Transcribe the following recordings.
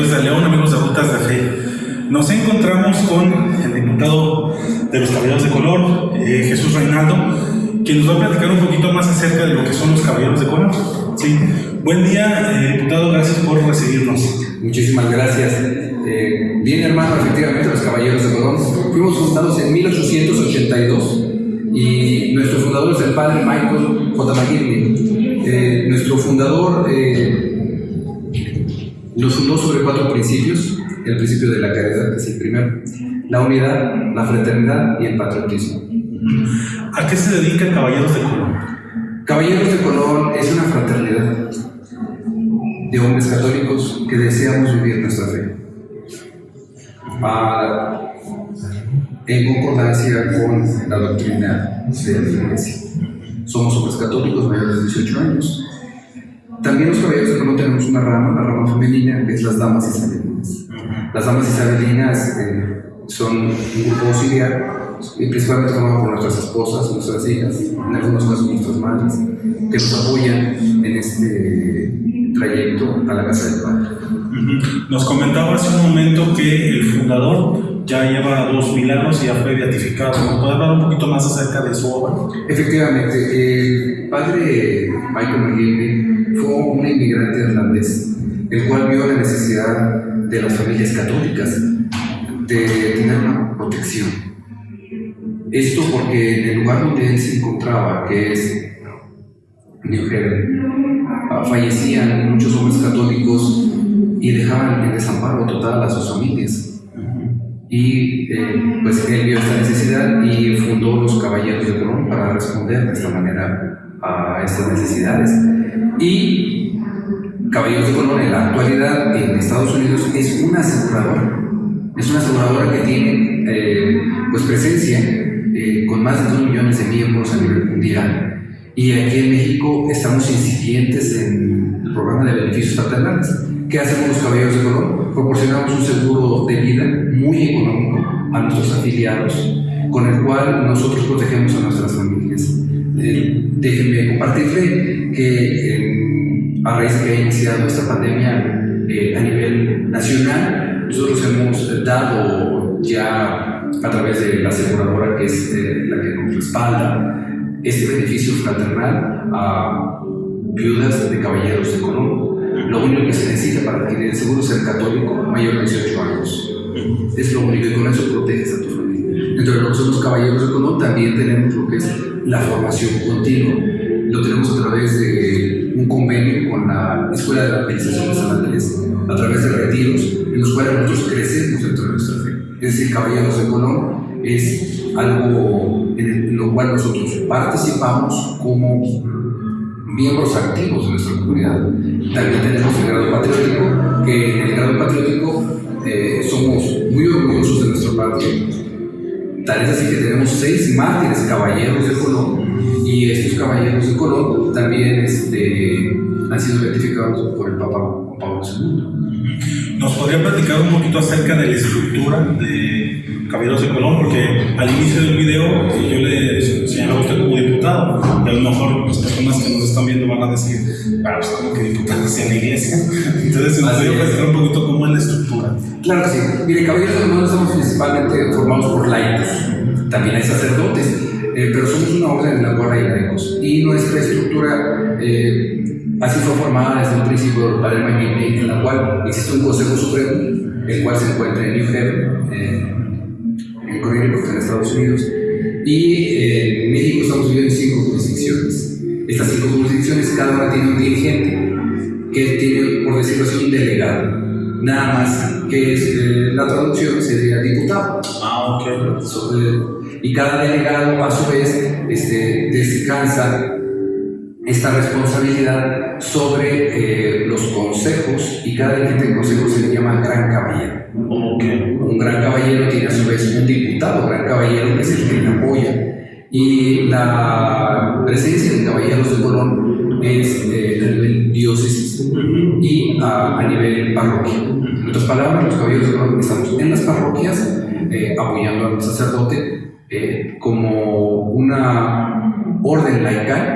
amigos de León, amigos de Rutas de Fe. Nos encontramos con el diputado de los Caballeros de Color, eh, Jesús Reinaldo, quien nos va a platicar un poquito más acerca de lo que son los Caballeros de Color. Sí. Buen día, eh, diputado, gracias por recibirnos. Muchísimas gracias. Eh, bien, hermano, efectivamente, los Caballeros de Colón fuimos fundados en 1882 y nuestro fundador es el padre Michael J. McGinley. Eh, nuestro fundador nos fundó sobre cuatro principios. El principio de la caridad, que es el primero. La unidad, la fraternidad y el patriotismo. ¿A qué se dedica Caballeros de Colón? Caballeros de Colón es una fraternidad de hombres católicos que deseamos vivir nuestra fe. Ah, en concordancia con la doctrina de la Iglesia. Somos hombres católicos mayores de 18 años. También los caballeros de Colón tenemos una rama, la rama femenina, que es las damas isabelinas. Las damas isabelinas eh, son un grupo auxiliar, y principalmente formado por nuestras esposas, nuestras hijas, en algunos casos nuestras madres, que nos apoyan en este trayecto a la casa del Padre. Nos comentaba hace un momento que el fundador ya lleva dos mil años y ya fue beatificado. ¿Nos hablar un poquito más acerca de su obra? Efectivamente, el padre Michael McGinley fue un inmigrante irlandés, el cual vio la necesidad de las familias católicas de tener una protección. Esto porque en el lugar donde él se encontraba, que es New Haven, ah, fallecían muchos hombres católicos y dejaban en desamparo total a sus familias. Y eh, pues él vio esta necesidad y fundó los Caballeros de Colón para responder de esta manera a estas necesidades. Y Caballeros de Colón en la actualidad en Estados Unidos es una aseguradora. Es una aseguradora que tiene eh, pues presencia eh, con más de 2 millones de miembros a nivel mundial. Y aquí en México estamos incipientes en el programa de beneficios fraternales. ¿Qué hacemos los caballeros de Colón? Proporcionamos un seguro de vida muy económico a nuestros afiliados, con el cual nosotros protegemos a nuestras familias. Eh, déjenme compartirle que a raíz de que ha iniciado esta pandemia eh, a nivel nacional, nosotros hemos dado ya a través de la aseguradora que es eh, la que nos respalda este beneficio fraternal a viudas de caballeros de Colón. Lo único que se necesita para adquirir el seguro ser católico mayor de 18 años. Es lo único y con eso proteges a tu familia. De lo que caballeros de Colón también tenemos lo que es la formación continua. Lo tenemos a través de un convenio con la Escuela de la Administración de San Andrés, a través de retiros en los cuales nosotros crecemos dentro de nuestra fe. Es decir, Caballeros de Colón es algo en lo cual nosotros participamos como miembros activos de nuestra comunidad. También tenemos el grado patriótico, que en el grado patriótico eh, somos muy orgullosos de nuestro patria. Tal es así que tenemos seis mártires caballeros de Colón y estos caballeros de Colón también este, han sido identificados por el Papa. ¿Nos podría platicar un poquito acerca de la estructura de Caballeros de Colón, porque al inicio del video yo le señalaba a usted como diputado, y a lo mejor las personas que nos están viendo van a decir, ah, pues como que diputado hacia la iglesia. Entonces, ¿nos podría platicar un poquito cómo es la estructura? Claro que sí. Mire, Caballeros de Colón estamos principalmente formados por laicos, también hay sacerdotes, eh, pero somos una orden en la cual hay laicos. Y nuestra estructura eh, así fue formada desde un principio Padre Maguire, en la cual existe un Consejo Supremo, el cual se encuentra en New Haven. Eh, en Connecticut, en Estados Unidos, y eh, en México estamos viviendo en cinco jurisdicciones. Estas cinco jurisdicciones, cada una tiene un dirigente, que tiene, por decirlo así, un delegado. Nada más que es, eh, la traducción sería diputado. Ah, ok. Sobre, y cada delegado, a su vez, este, descansa esta responsabilidad sobre eh, los consejos y cada dirigente del consejo se le llama gran caballero. Okay. Un gran caballero tiene a su vez un diputado, gran caballero que es el que le apoya. Y la presencia de caballeros de Colón es eh, a nivel diócesis y a, a, nivel parroquia. En otras palabras, los caballeros de Colón estamos en las parroquias eh, apoyando al sacerdote eh, como una orden laical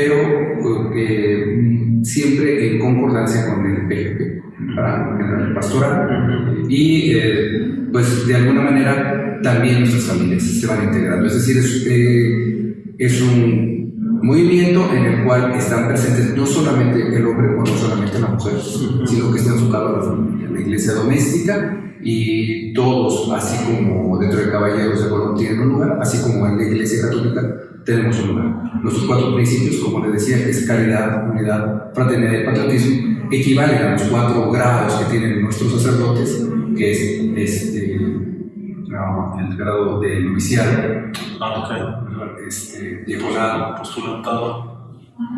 pero eh, siempre en concordancia con el PGP, para el pastoral. Y eh, pues de alguna manera también nuestras familias se van integrando. Es decir, es, eh, es un movimiento en el cual están presentes no solamente el hombre o no solamente la mujer, sino que está enfocado a la familia, la iglesia doméstica y todos, así como dentro de Caballeros de Colón tienen un lugar, así como en la iglesia católica tenemos un lugar. Nuestros cuatro principios, como les decía, es caridad, unidad, fraternidad y patriotismo, equivalen a los cuatro grados que tienen nuestros sacerdotes, que es este, el grado de noviciado, Ah, ok. este, diaconado, Postulantado.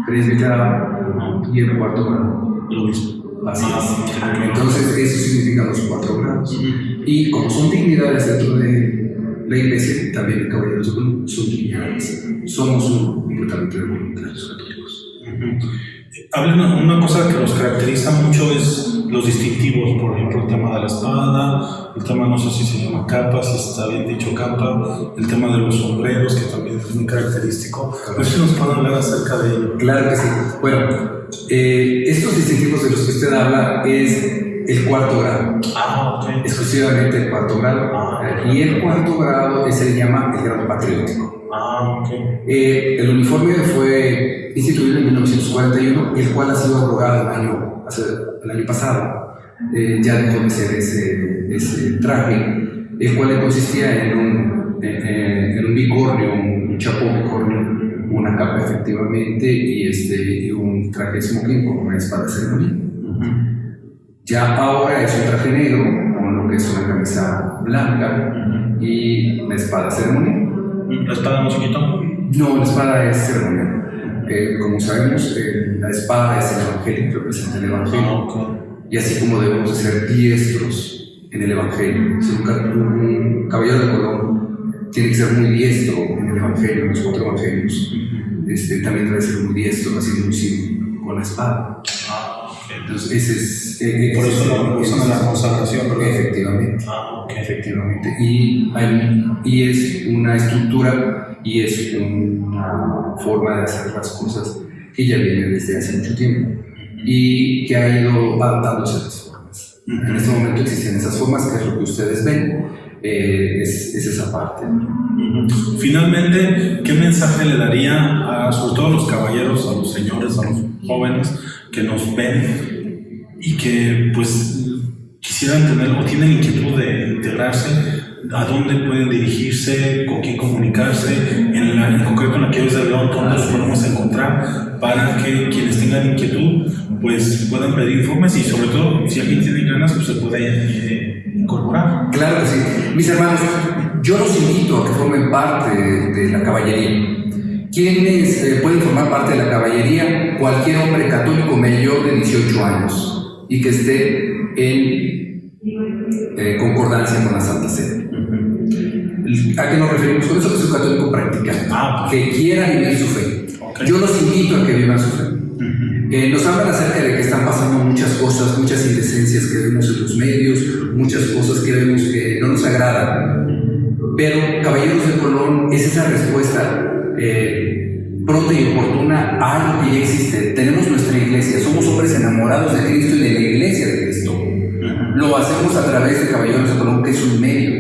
presbiterado y el cuarto grado. Lo mismo. Así Ah, es. Entonces, eso significa los cuatro grados. Y como son dignidades dentro de la iglesia, también Caballeros Colón son dignidades. Somos un completamente de voluntarios católicos. Una cosa que los caracteriza mucho es los distintivos, por ejemplo, el tema de la espada, el tema no sé si se llama capa, si está bien dicho capa, el tema de los sombreros, que también es muy característico. No sé si nos pueden hablar acerca de ello. Claro que sí. Bueno, eh, estos distintivos de los que usted habla es el cuarto grado, Ah, ok. exclusivamente el cuarto grado. Y el cuarto grado se le llama el grado patriótico. Ah, ok. Eh, el uniforme fue instituido en 1941, el cual ha sido abrogado el año, el año pasado. Eh, ya dejó de ser ese, ese traje, el cual consistía en un, eh, eh, en un bicornio, un chapo bicornio, una capa efectivamente y, este, y un traje smoking con una espada ceremonia. Ya ahora es un traje negro con lo que es una camisa blanca y una espada de ceremonia. ¿La espada no se quitó? No, la espada es ceremonial. Eh, como sabemos, eh, la espada es el evangelio, representa el Ah, evangelio. ok. Y así como debemos de ser diestros en el evangelio. Si un, ca- un caballero de Colón tiene que ser muy diestro en el evangelio, en los cuatro evangelios, este, también debe ser muy diestro haciendo un signo con la espada. Entonces, ese es. eh, eh, Por eso lo usan la consagración, ¿verdad? Efectivamente. Ah, ok. Efectivamente. Y, hay- y es una estructura y es una forma de hacer las cosas que ya viene desde hace mucho tiempo y que ha ido adaptándose a las formas. En este momento existen esas formas, que es lo que ustedes ven, eh, es, es esa parte. Finalmente, ¿qué mensaje le daría a, sobre todo a los caballeros, a los señores, a los jóvenes que nos ven y que pues quisieran tener o tienen inquietud de integrarse? ¿A dónde pueden dirigirse? ¿Con quién comunicarse? En, la, en concreto en la que de León, ¿dónde los podemos encontrar? Para que quienes tengan inquietud pues puedan pedir informes y sobre todo si alguien tiene ganas pues se puede eh, Claro que sí. Mis hermanos, yo los invito a que formen parte de, la caballería. ¿Quiénes eh, pueden formar parte de la caballería? Cualquier hombre católico mayor de 18 años y que esté en eh, concordancia con la Santa Sede. ¿A qué nos referimos con eso? Que es un católico practicante, Ah, que quiera vivir su fe. Yo los invito a que vivan su fe. Eh, nos hablan acerca de que están pasando muchas cosas, muchas indecencias que vemos en los medios, muchas cosas que vemos que no nos agradan. Pero, Caballeros de Colón, es esa respuesta eh, pronta y oportuna a algo que ya existe. Tenemos nuestra iglesia, somos hombres enamorados de Cristo y de la iglesia de Cristo. Lo hacemos a través de Caballeros de Colón, que es un medio.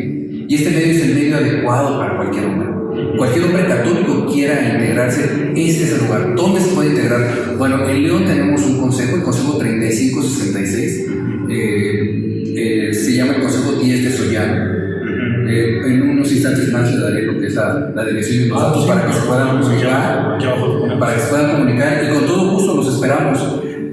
Y este medio es el medio adecuado para cualquier hombre. Cualquier hombre católico quiera integrarse, este es el lugar. ¿Dónde se puede integrar? Bueno, en León tenemos un consejo, el Consejo 3566. eh, eh, se llama el Consejo 10 de Sollán. Eh, en unos instantes más le daré lo que es la, la dirección y los datos para que se puedan comunicar para que se puedan comunicar y con todo gusto los esperamos.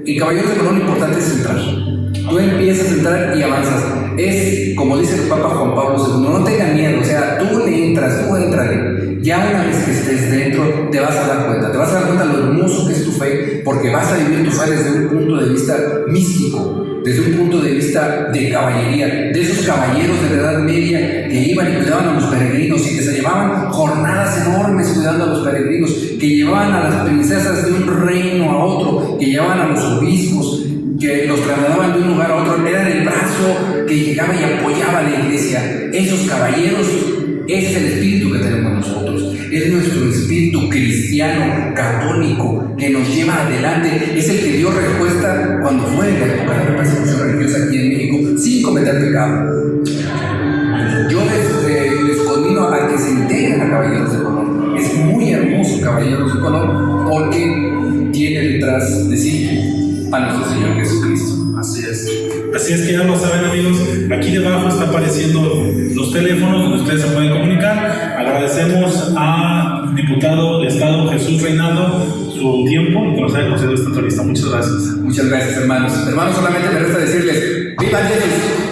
En Caballeros de Colón lo importante es entrar. Tú empiezas a entrar y avanzas. Es como dice el Papa Juan Pablo II, no tengan miedo, o sea, tú le entras, tú entrale. Ya una vez que estés dentro, te vas a dar cuenta, te vas a dar cuenta lo hermoso que es tu fe, porque vas a vivir tu fe desde un punto de vista místico, desde un punto de vista de caballería, de esos caballeros de la Edad Media que iban y cuidaban a los peregrinos y que se llevaban jornadas enormes cuidando a los peregrinos, que llevaban a las princesas de un reino a otro, que llevaban a los obispos, que los trasladaban de un lugar a otro, era el brazo que llegaba y apoyaba a la iglesia. Esos caballeros Ese es el espíritu que tenemos nosotros. Es nuestro espíritu cristiano, católico, que nos lleva adelante. Es el que dio respuesta cuando fue la época de la persecución religiosa aquí en México, sin cometer pecado. Sí a nuestro Señor Jesucristo. Así es. Así es que ya lo saben amigos, aquí debajo está apareciendo los teléfonos donde ustedes se pueden comunicar. Agradecemos al diputado de Estado Jesús Reinaldo su tiempo y que nos haya concedido esta entrevista. Muchas gracias. Muchas gracias hermanos. Hermanos, solamente me resta decirles, ¡Viva Jesús!